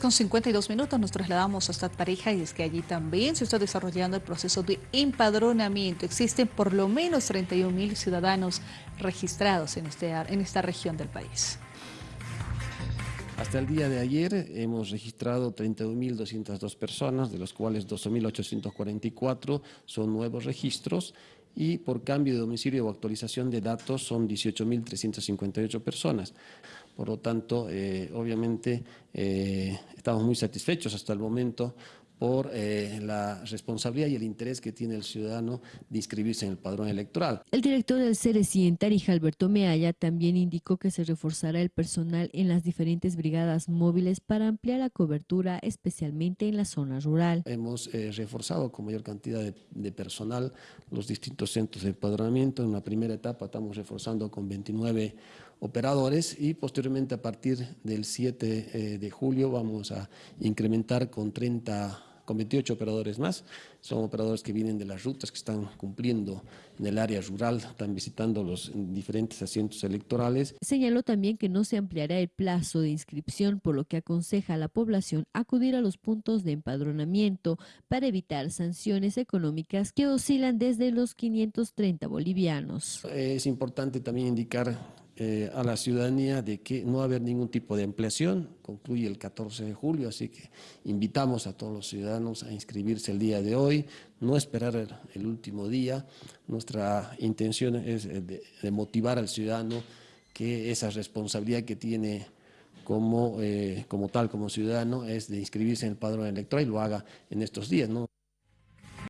Con 52 minutos nos trasladamos hasta Tarija y es que allí también se está desarrollando el proceso de empadronamiento. Existen por lo menos 31 mil ciudadanos registrados en, este, en esta región del país. Hasta el día de ayer hemos registrado 31.202 personas, de los cuales 12.844 son nuevos registros y por cambio de domicilio o actualización de datos son 18.358 personas. Por lo tanto, eh, obviamente eh, estamos muy satisfechos hasta el momento por eh, la responsabilidad y el interés que tiene el ciudadano de inscribirse en el padrón electoral. El director del CERECI en Tarija, Alberto Meaya, también indicó que se reforzará el personal en las diferentes brigadas móviles para ampliar la cobertura, especialmente en la zona rural. Hemos eh, reforzado con mayor cantidad de, personal los distintos centros de empadronamiento. En una primera etapa estamos reforzando con 29 operadores y posteriormente a partir del 7 eh, de julio vamos a incrementar con 30 con 28 operadores más. Son operadores que vienen de las rutas que están cumpliendo en el área rural, están visitando los diferentes asientos electorales. Señaló también que no se ampliará el plazo de inscripción, por lo que aconseja a la población acudir a los puntos de empadronamiento para evitar sanciones económicas que oscilan desde los 530 bolivianos. Es importante también indicar eh, a la ciudadanía de que no va a haber ningún tipo de ampliación, concluye el 14 de julio, así que invitamos a todos los ciudadanos a inscribirse el día de hoy, no esperar el, último día. Nuestra intención es eh, de, motivar al ciudadano que esa responsabilidad que tiene como, eh, como tal, como ciudadano, es de inscribirse en el padrón electoral y lo haga en estos días. ¿no?